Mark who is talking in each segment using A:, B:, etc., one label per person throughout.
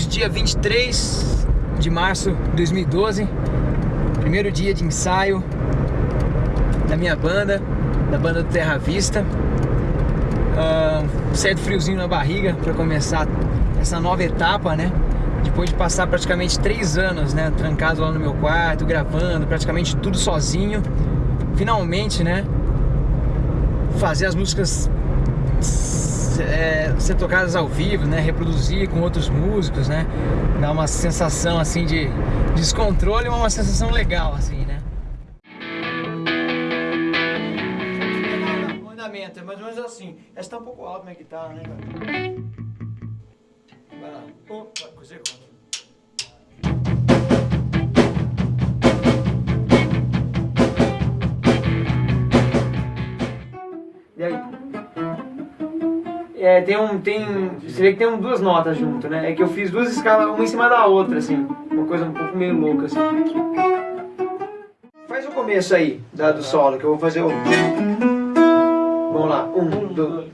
A: dia 23 de março de 2012, primeiro dia de ensaio da minha banda, da banda do Terra Vista. Uh, certo friozinho na barriga para começar essa nova etapa, né? Depois de passar praticamente três anos, né? Trancado lá no meu quarto, gravando, praticamente tudo sozinho. Finalmente, né? Fazer as músicas é, ser tocadas ao vivo, né? Reproduzir com outros músicos, né? Dá uma sensação assim de descontrole, mas uma sensação legal, assim, né? O andamento é mais ou menos assim. Essa tá um pouco alta minha guitarra, né, cara? É, tem um, tem, você vê que tem duas notas junto, né? É que eu fiz duas escalas, uma em cima da outra, assim. Uma coisa um pouco meio louca, assim. Faz o começo aí, da, do solo, que eu vou fazer o... Vamos lá, um, dois...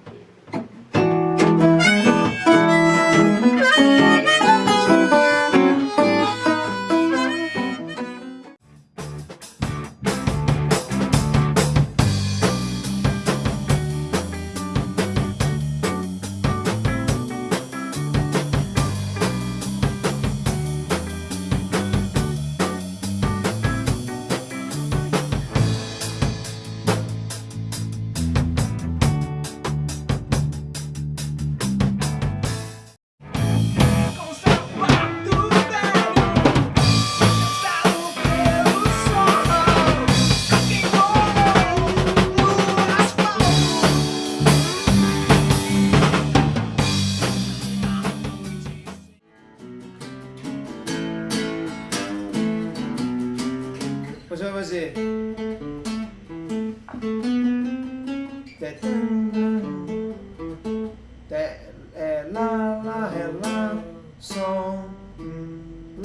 A: fazer. É, lá, lá, lá, som,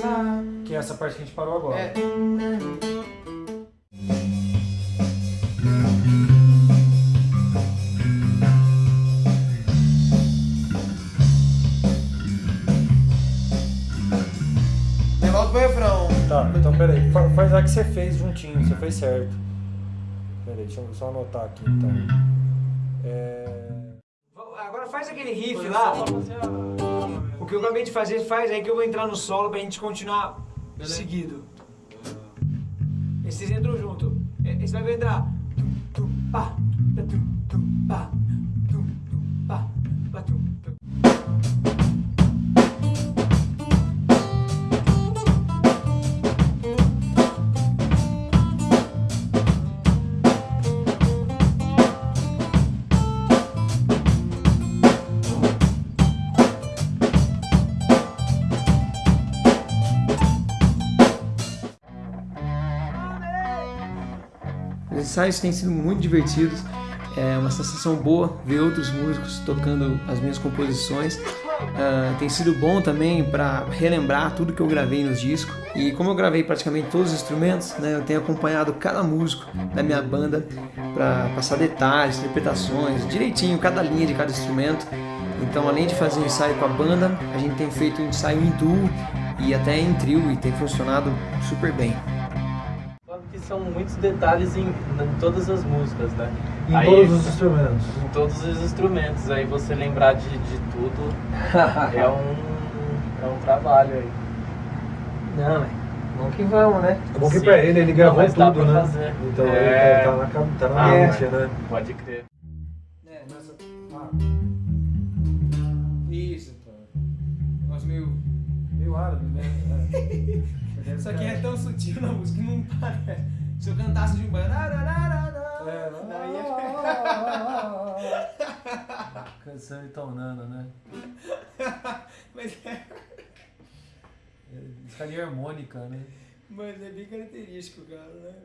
A: lá.
B: Que é essa parte que a gente parou agora.
A: É.
B: Tá, então peraí. Fa- Faz a que você fez juntinho, você fez certo. Peraí, deixa eu só anotar aqui então. É...
A: Agora faz aquele riff lá. O que eu acabei de fazer, faz aí que eu vou entrar no solo pra gente continuar seguido. Esses entram junto. E- Esse vai entrar. Tum, tum, pá, tum, tum, pá, ensaios têm sido muito divertidos, é uma sensação boa ver outros músicos tocando as minhas composições. Ah, tem sido bom também para relembrar tudo que eu gravei nos discos. E como eu gravei praticamente todos os instrumentos, né, eu tenho acompanhado cada músico da minha banda para passar detalhes, interpretações, direitinho cada linha de cada instrumento. Então, além de fazer um ensaio com a banda, a gente tem feito um ensaio em duo e até em trio e tem funcionado super bem.
C: São muitos detalhes em, em todas as músicas, né?
B: Em
C: Aí-
B: todos os instrumentos.
C: Em todos os instrumentos, aí você lembrar de, de tudo é um, é um trabalho aí.
A: Não, é. Vamos que vamos, né?
B: É bom que
C: Sim.
B: pra ele, ele
C: Não,
B: gravou
C: dá
B: tudo, né?
C: fazer.
B: Então
C: É.
B: ele tá na, cab- tá na
C: Ah,
B: mente,
C: mas-
B: né?
C: Pode crer.
A: É,
B: Nessa- ah,
A: Isso. Negócio meio.
B: meio árabe, né? É.
A: Isso aqui é tão sutil na música que não parece. Se eu cantasse de um banho.
B: É,
A: Daí
B: Canção itonando, né?
A: Mas é,
B: É, Escalinha harmônica, né?
A: mas é bem característico, cara, né?